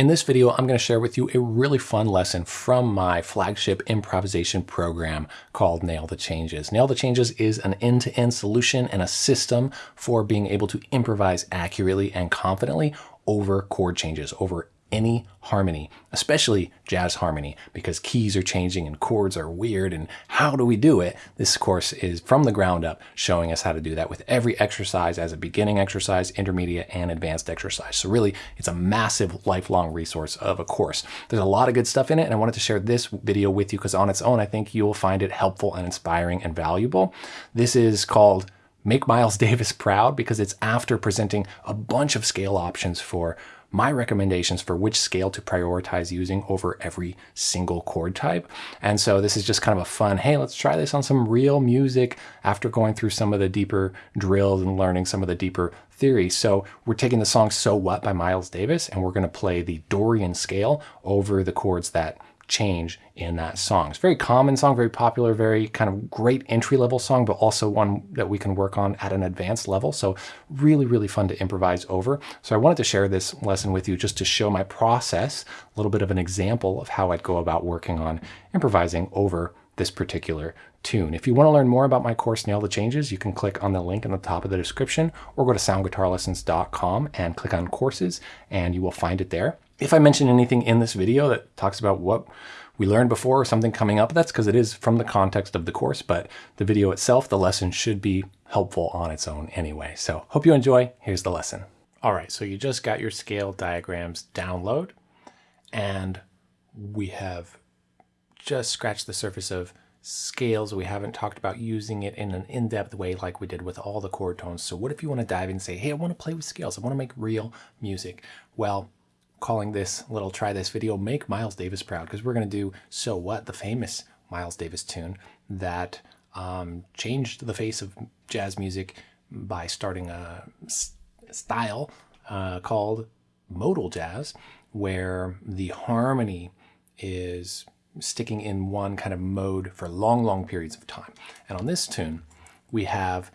In this video, I'm going to share with you a really fun lesson from my flagship improvisation program called Nail the Changes. Nail the Changes is an end-to-end -end solution and a system for being able to improvise accurately and confidently over chord changes, over any harmony, especially jazz harmony, because keys are changing and chords are weird. And how do we do it? This course is from the ground up showing us how to do that with every exercise as a beginning exercise, intermediate, and advanced exercise. So really, it's a massive lifelong resource of a course. There's a lot of good stuff in it, and I wanted to share this video with you because on its own, I think you will find it helpful and inspiring and valuable. This is called Make Miles Davis Proud because it's after presenting a bunch of scale options for my recommendations for which scale to prioritize using over every single chord type. And so this is just kind of a fun, hey, let's try this on some real music after going through some of the deeper drills and learning some of the deeper theory. So we're taking the song So What by Miles Davis and we're going to play the Dorian scale over the chords that change in that song. It's a very common song, very popular, very kind of great entry level song, but also one that we can work on at an advanced level. So really, really fun to improvise over. So I wanted to share this lesson with you just to show my process, a little bit of an example of how I'd go about working on improvising over this particular tune. If you want to learn more about my course, Nail the Changes, you can click on the link in the top of the description or go to soundguitarlessons.com and click on courses and you will find it there. If I mention anything in this video that talks about what we learned before or something coming up, that's because it is from the context of the course, but the video itself, the lesson should be helpful on its own anyway. So hope you enjoy. Here's the lesson. All right, so you just got your scale diagrams download and we have just scratched the surface of scales. We haven't talked about using it in an in-depth way like we did with all the chord tones. So what if you want to dive in and say, hey, I want to play with scales. I want to make real music. Well, calling this little try this video make Miles Davis proud because we're going to do So What, the famous Miles Davis tune that um, changed the face of jazz music by starting a style uh, called modal jazz where the harmony is sticking in one kind of mode for long, long periods of time. And on this tune, we have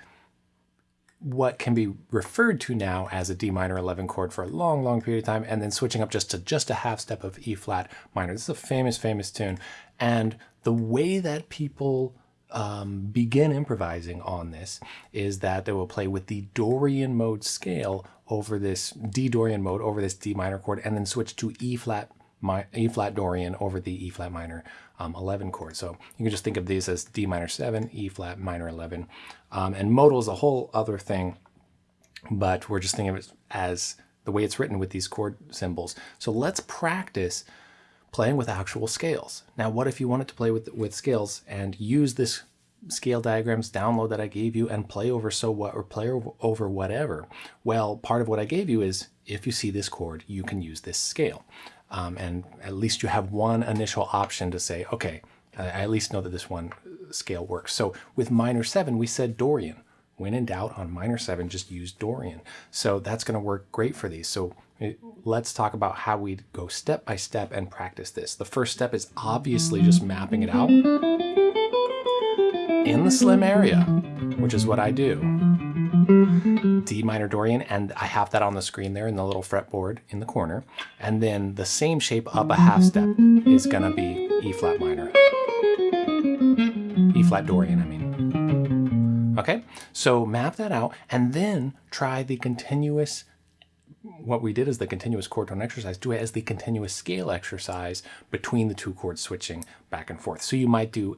what can be referred to now as a D minor 11 chord for a long, long period of time, and then switching up just to just a half step of E flat minor. This is a famous, famous tune. And the way that people um, begin improvising on this is that they will play with the Dorian mode scale over this D Dorian mode over this D minor chord, and then switch to E flat my, E flat Dorian over the E flat minor um, 11 chord. So you can just think of these as D minor 7, E flat minor 11. Um, and modal is a whole other thing, but we're just thinking of it as the way it's written with these chord symbols. So let's practice playing with actual scales. Now, what if you wanted to play with, with scales and use this scale diagrams download that I gave you and play over so what or play over whatever? Well, part of what I gave you is if you see this chord, you can use this scale. Um, and at least you have one initial option to say, okay, I at least know that this one scale works. So with minor seven, we said Dorian. When in doubt on minor seven, just use Dorian. So that's going to work great for these. So eh, let's talk about how we go step by step and practice this. The first step is obviously just mapping it out in the slim area, which is what I do. D minor Dorian, and I have that on the screen there in the little fretboard in the corner. And then the same shape up a half step is gonna be E flat minor. E flat Dorian, I mean. Okay, so map that out and then try the continuous what we did is the continuous chord tone exercise, do it as the continuous scale exercise between the two chords switching back and forth. So you might do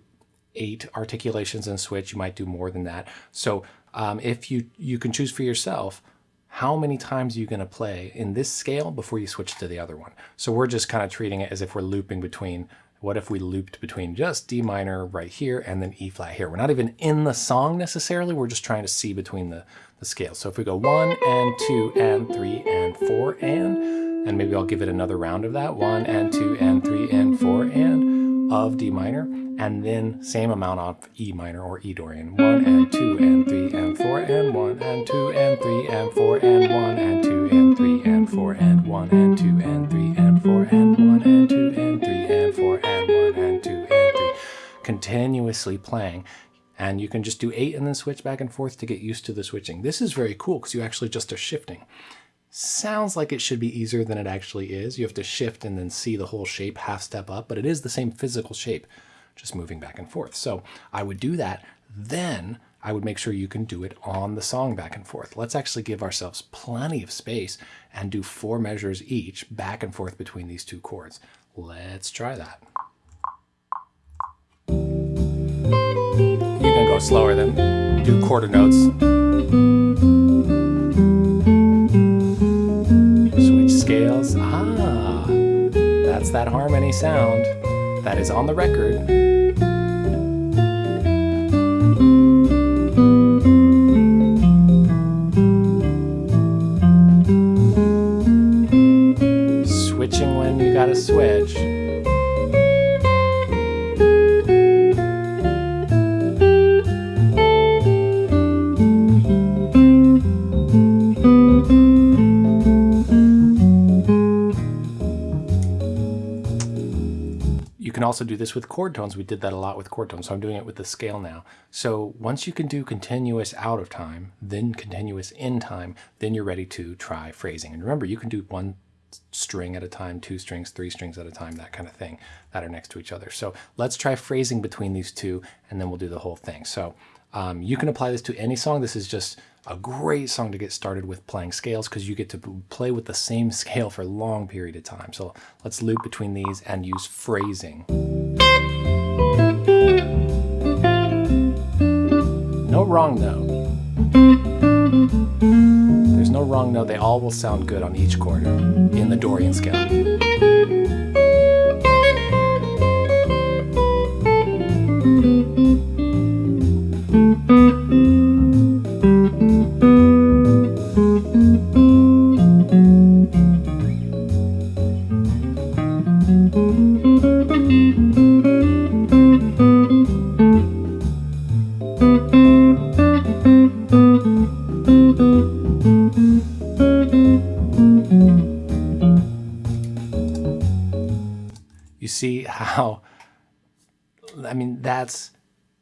eight articulations and switch, you might do more than that. So um, if you, you can choose for yourself, how many times are you going to play in this scale before you switch to the other one? So we're just kind of treating it as if we're looping between, what if we looped between just D minor right here and then E flat here? We're not even in the song necessarily, we're just trying to see between the, the scales. So if we go one and two and three and four and, and maybe I'll give it another round of that, one and two and three and four and of D minor, and then same amount of E minor or E Dorian. One and two and three Continuously playing. And you can just do eight and then switch back and forth to get used to the switching. This is very cool because you actually just are shifting. sounds like it should be easier than it actually is. You have to shift and then see the whole shape half step up, but it is the same physical shape, just moving back and forth. So I would do that. Then I would make sure you can do it on the song back and forth. Let's actually give ourselves plenty of space and do four measures each back and forth between these two chords. Let's try that. Go slower than do quarter notes. Switch scales. Ah, that's that harmony sound that is on the record. Also do this with chord tones. We did that a lot with chord tones, so I'm doing it with the scale now. So once you can do continuous out of time, then continuous in time, then you're ready to try phrasing. And remember, you can do one string at a time, two strings, three strings at a time, that kind of thing that are next to each other. So let's try phrasing between these two, and then we'll do the whole thing. So um, you can apply this to any song. This is just a great song to get started with playing scales because you get to play with the same scale for a long period of time. So let's loop between these and use phrasing. No wrong note. There's no wrong note. They all will sound good on each chord in the Dorian scale.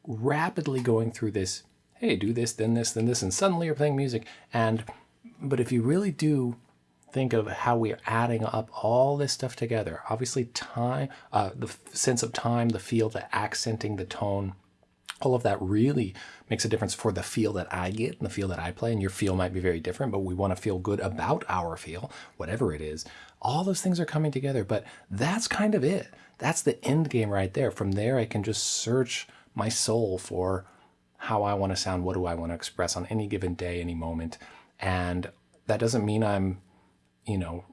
Rapidly going through this, hey, do this, then this, then this, and suddenly you're playing music. And, but if you really do think of how we are adding up all this stuff together, obviously time, uh, the sense of time, the feel, the accenting, the tone, all of that really makes a difference for the feel that I get and the feel that I play. And your feel might be very different, but we want to feel good about our feel, whatever it is. All those things are coming together, but that's kind of it. That's the end game right there. From there, I can just search my soul for how I want to sound, what do I want to express on any given day, any moment. And that doesn't mean I'm, you know,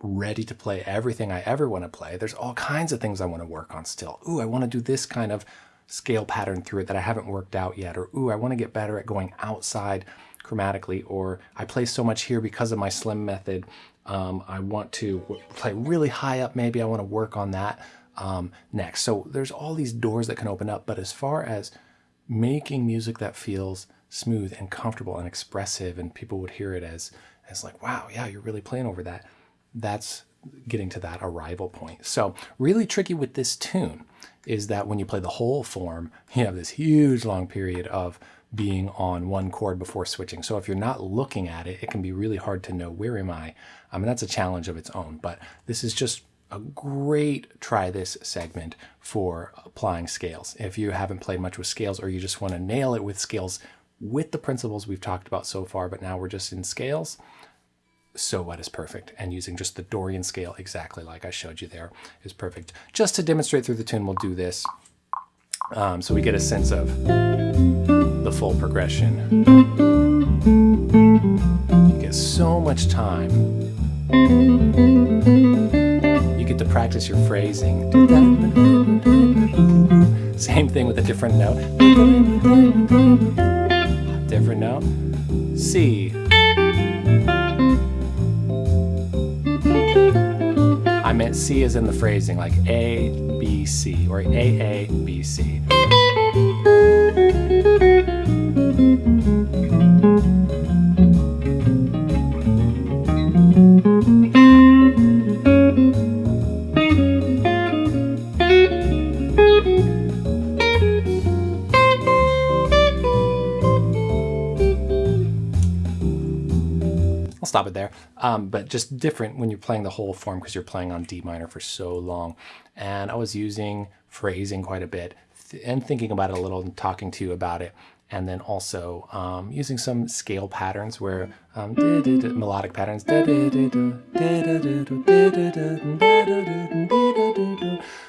ready to play everything I ever want to play. There's all kinds of things I want to work on still. Ooh, I want to do this kind of scale pattern through it that I haven't worked out yet. Or, ooh, I want to get better at going outside chromatically. Or I play so much here because of my slim method. Um, I want to play really high up. Maybe I want to work on that um, next. So there's all these doors that can open up. But as far as making music that feels smooth and comfortable and expressive and people would hear it as, as like, wow, yeah, you're really playing over that. That's getting to that arrival point. So really tricky with this tune is that when you play the whole form, you have this huge long period of being on one chord before switching. So if you're not looking at it, it can be really hard to know where am I. I mean, that's a challenge of its own, but this is just a great try this segment for applying scales. If you haven't played much with scales or you just want to nail it with scales with the principles we've talked about so far, but now we're just in scales, so what is perfect. And using just the Dorian scale exactly like I showed you there is perfect. Just to demonstrate through the tune, we'll do this. Um, so we get a sense of the full progression. You get so much time. Practice your phrasing. Same thing with a different note. Different note. C. I meant C is in the phrasing, like A, B, C, or A, A, B, C. stop it there. Um, but just different when you're playing the whole form because you're playing on D minor for so long. And I was using phrasing quite a bit and thinking about it a little and talking to you about it. And then also um, using some scale patterns where um, melodic patterns.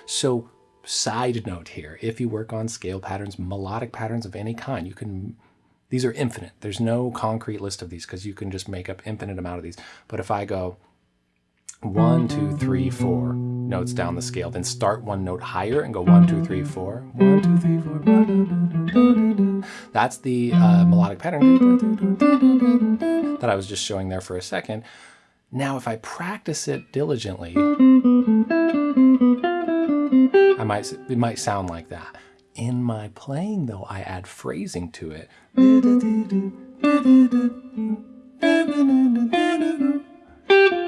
So side note here, if you work on scale patterns, melodic patterns of any kind, you can these are infinite. There's no concrete list of these because you can just make up infinite amount of these. But if I go one, two, three, four notes down the scale, then start one note higher and go one, two, three, four, one, two, three, four. That's the uh, melodic pattern that I was just showing there for a second. Now, if I practice it diligently, I might, it might sound like that. In my playing though, I add phrasing to it.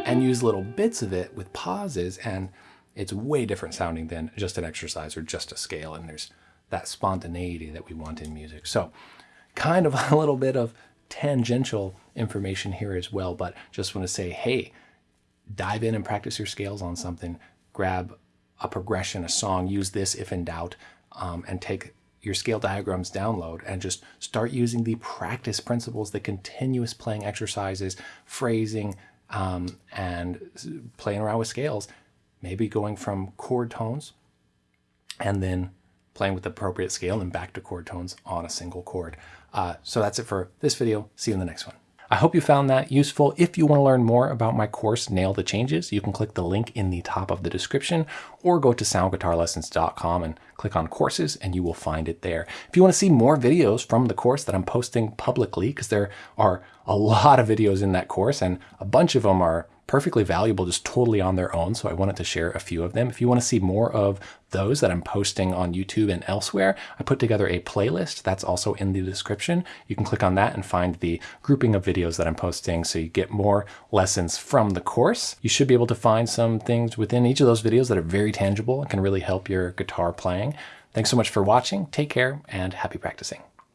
And use little bits of it with pauses and it's way different sounding than just an exercise or just a scale. And there's that spontaneity that we want in music. So kind of a little bit of tangential information here as well, but just want to say, hey, dive in and practice your scales on something. Grab a progression, a song, use this if in doubt, um, and take your scale diagrams download and just start using the practice principles, the continuous playing exercises, phrasing, um, and playing around with scales. Maybe going from chord tones and then playing with the appropriate scale and back to chord tones on a single chord. Uh, so that's it for this video. See you in the next one. I hope you found that useful. If you want to learn more about my course, Nail the Changes, you can click the link in the top of the description or go to soundguitarlessons.com and click on courses and you will find it there. If you want to see more videos from the course that I'm posting publicly, because there are a lot of videos in that course and a bunch of them are perfectly valuable just totally on their own. So I wanted to share a few of them. If you want to see more of those that I'm posting on YouTube and elsewhere, I put together a playlist that's also in the description. You can click on that and find the grouping of videos that I'm posting so you get more lessons from the course. You should be able to find some things within each of those videos that are very tangible and can really help your guitar playing. Thanks so much for watching. Take care and happy practicing.